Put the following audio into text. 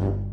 you.